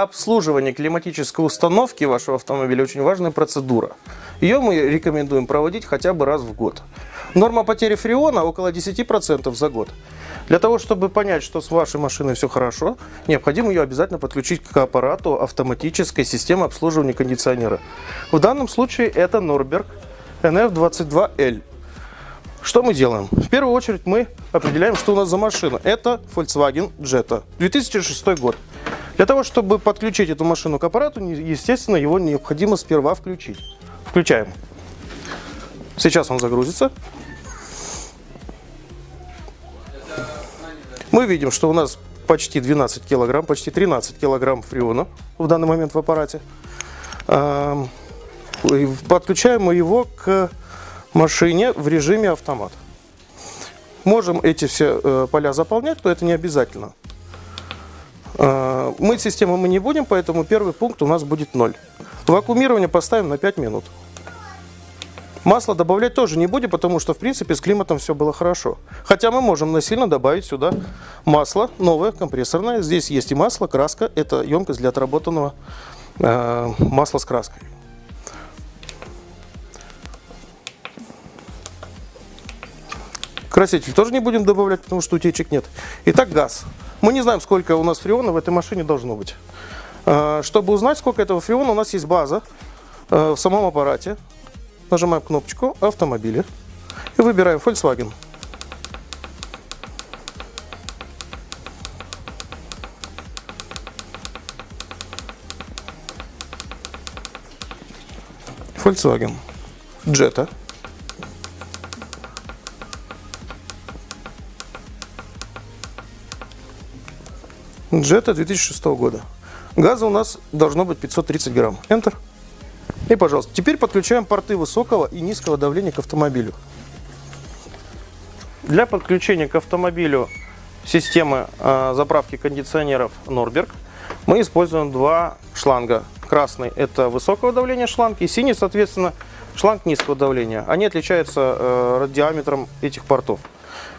обслуживание климатической установки вашего автомобиля очень важная процедура. Ее мы рекомендуем проводить хотя бы раз в год. Норма потери фреона около 10% за год. Для того, чтобы понять, что с вашей машиной все хорошо, необходимо ее обязательно подключить к аппарату автоматической системы обслуживания кондиционера. В данном случае это Norberg NF22L. Что мы делаем? В первую очередь мы определяем, что у нас за машина. Это Volkswagen Jetta, 2006 год. Для того, чтобы подключить эту машину к аппарату, естественно, его необходимо сперва включить. Включаем. Сейчас он загрузится. Мы видим, что у нас почти 12 килограмм, почти 13 килограмм фреона в данный момент в аппарате. Подключаем мы его к машине в режиме автомат. Можем эти все э, поля заполнять, но это не обязательно. Э, мыть систему мы не будем, поэтому первый пункт у нас будет 0. Вакуумирование поставим на 5 минут. Масло добавлять тоже не будем, потому что, в принципе, с климатом все было хорошо. Хотя мы можем насильно добавить сюда масло новое, компрессорное. Здесь есть и масло, краска. Это емкость для отработанного э, масла с краской. Краситель тоже не будем добавлять, потому что утечек нет. Итак, газ. Мы не знаем, сколько у нас фреона в этой машине должно быть. Э, чтобы узнать, сколько этого фреона, у нас есть база э, в самом аппарате. Нажимаем кнопочку «Автомобили» и выбираем Volkswagen. Volkswagen Jetta. Jetta 2006 года. Газа у нас должно быть 530 грамм. Enter. И, пожалуйста, теперь подключаем порты высокого и низкого давления к автомобилю. Для подключения к автомобилю системы э, заправки кондиционеров Norberg мы используем два шланга. Красный – это высокого давления шланг, и синий, соответственно, шланг низкого давления. Они отличаются э, диаметром этих портов.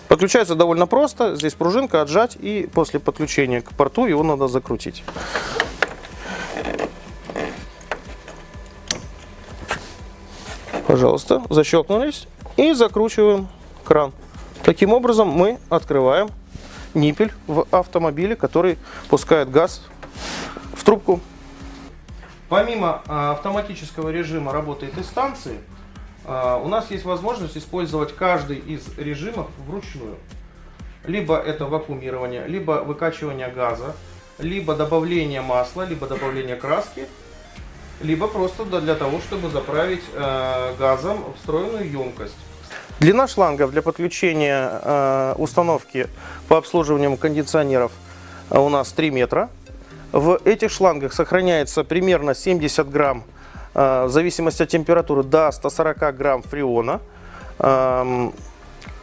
Подключается довольно просто. Здесь пружинка, отжать, и после подключения к порту его надо закрутить. Пожалуйста, защелкнулись и закручиваем кран. Таким образом мы открываем ниппель в автомобиле, который пускает газ в трубку. Помимо а, автоматического режима работы этой станции, у нас есть возможность использовать каждый из режимов вручную. Либо это вакуумирование, либо выкачивание газа, либо добавление масла, либо добавление краски, либо просто для того, чтобы заправить э, газом встроенную емкость. Длина шлангов для подключения э, установки по обслуживанию кондиционеров э, у нас 3 метра. В этих шлангах сохраняется примерно 70 грамм, в зависимости от температуры, до 140 грамм фреона.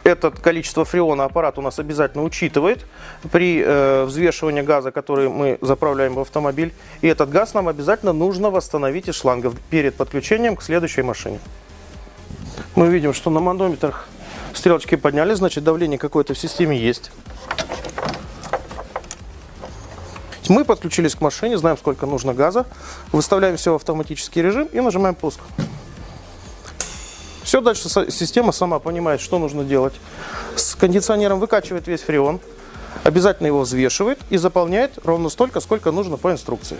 Это количество фреона аппарат у нас обязательно учитывает при э, взвешивании газа, который мы заправляем в автомобиль. И этот газ нам обязательно нужно восстановить из шлангов перед подключением к следующей машине. Мы видим, что на манометрах стрелочки подняли, значит давление какое-то в системе есть. Мы подключились к машине, знаем, сколько нужно газа, выставляем все в автоматический режим и нажимаем пуск. Все, дальше система сама понимает, что нужно делать. С кондиционером выкачивает весь фреон, обязательно его взвешивает и заполняет ровно столько, сколько нужно по инструкции.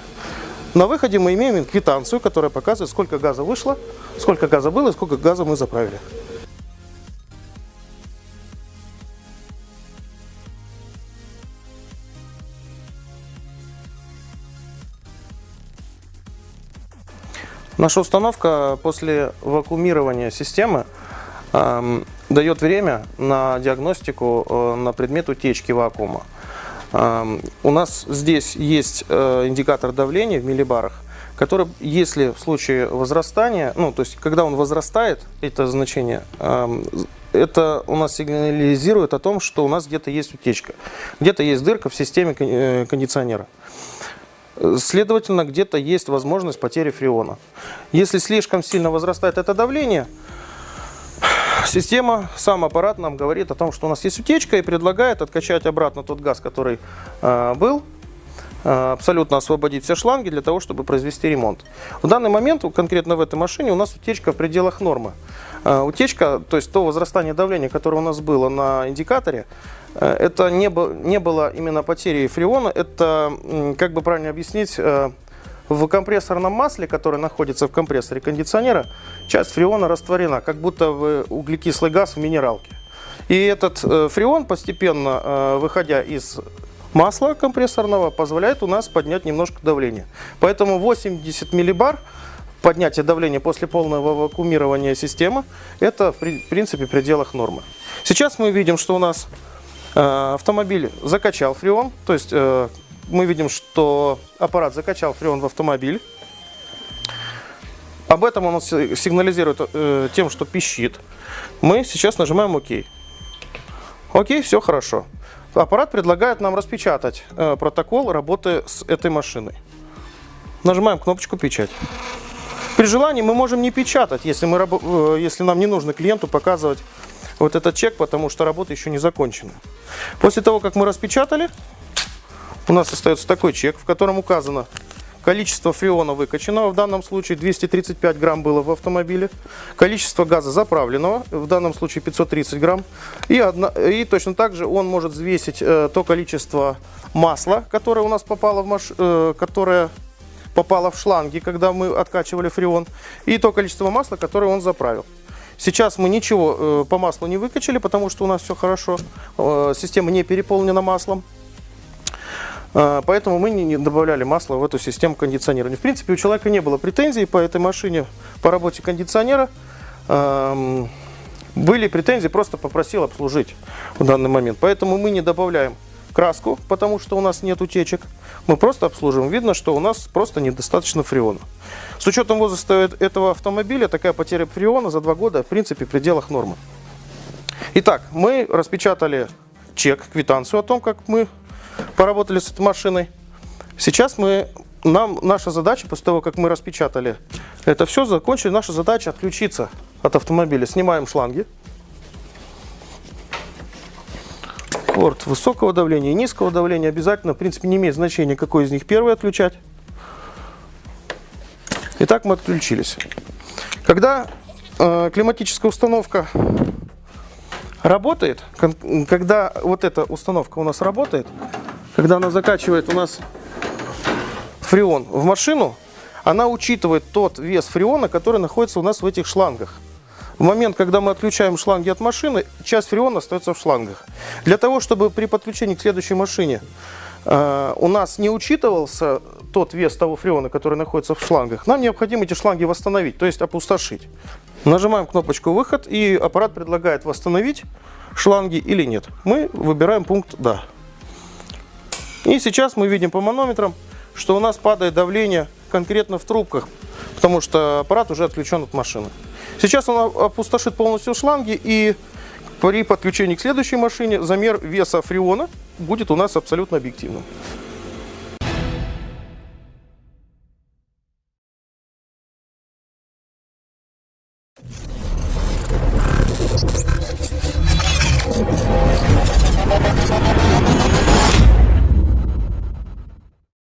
На выходе мы имеем квитанцию, которая показывает, сколько газа вышло, сколько газа было и сколько газа мы заправили. Наша установка после вакуумирования системы э, дает время на диагностику э, на предмет утечки вакуума. Э, у нас здесь есть э, индикатор давления в миллибарах, который, если в случае возрастания, ну, то есть, когда он возрастает, это значение, э, это у нас сигнализирует о том, что у нас где-то есть утечка, где-то есть дырка в системе э, кондиционера. Следовательно, где-то есть возможность потери фреона. Если слишком сильно возрастает это давление, система, сам аппарат нам говорит о том, что у нас есть утечка и предлагает откачать обратно тот газ, который э, был, э, абсолютно освободить все шланги для того, чтобы произвести ремонт. В данный момент, конкретно в этой машине, у нас утечка в пределах нормы. Э, утечка, то есть то возрастание давления, которое у нас было на индикаторе, э, это не, не было именно потери фреона, это, как бы правильно объяснить, в компрессорном масле, которое находится в компрессоре кондиционера, часть фреона растворена, как будто в углекислый газ в минералке. И этот фреон постепенно, выходя из масла компрессорного позволяет у нас поднять немножко давление. Поэтому 80 миллибар поднятие давления после полного вакуумирования системы, это в принципе в пределах нормы. Сейчас мы видим, что у нас э, автомобиль закачал фреон, то есть э, мы видим, что аппарат закачал фреон в автомобиль. Об этом он сигнализирует э, тем, что пищит. Мы сейчас нажимаем ОК. Окей, все хорошо аппарат предлагает нам распечатать протокол работы с этой машиной. Нажимаем кнопочку «Печать». При желании мы можем не печатать, если, мы, э, если нам не нужно клиенту показывать вот этот чек, потому что работа еще не закончена. После того, как мы распечатали, у нас остается такой чек, в котором указано Количество фреона выкачанного, в данном случае 235 грамм было в автомобиле. Количество газа заправленного, в данном случае 530 грамм. И, одна, и точно так же он может взвесить э, то количество масла, которое у нас попало в, маш, э, которое попало в шланги, когда мы откачивали фреон. И то количество масла, которое он заправил. Сейчас мы ничего э, по маслу не выкачали, потому что у нас все хорошо. Э, система не переполнена маслом. А, поэтому мы не добавляли масла в эту систему кондиционирования. В принципе, у человека не было претензий по этой машине, по работе кондиционера. Были претензии, просто попросил обслужить в данный момент. Поэтому мы не добавляем краску, потому что у нас нет утечек. Мы просто обслуживаем. Видно, что у нас просто недостаточно фреона. С учетом возраста этого автомобиля, такая потеря фреона за два года, в принципе, в пределах нормы. Итак, мы распечатали чек, квитанцию о том, как мы поработали с этой машиной. Сейчас мы, нам, наша задача, после того, как мы распечатали это все, закончили, наша задача отключиться от автомобиля. Снимаем шланги. Порт высокого давления и низкого давления обязательно, в принципе, не имеет значения, какой из них первый отключать. Итак, мы отключились. Когда э, климатическая установка работает, когда вот эта установка у нас работает, когда она закачивает у нас фреон в машину, она учитывает тот вес фреона, который находится у нас в этих шлангах. В момент, когда мы отключаем шланги от машины, часть фреона остается в шлангах. Для того, чтобы при подключении к следующей машине э, у нас не учитывался тот вес того фреона, который находится в шлангах, нам необходимо эти шланги восстановить, то есть опустошить. Нажимаем кнопочку «Выход» и аппарат предлагает восстановить шланги или нет. Мы выбираем пункт «Да». И сейчас мы видим по манометрам, что у нас падает давление конкретно в трубках, потому что аппарат уже отключен от машины. Сейчас он опустошит полностью шланги и при подключении к следующей машине замер веса фреона будет у нас абсолютно объективным.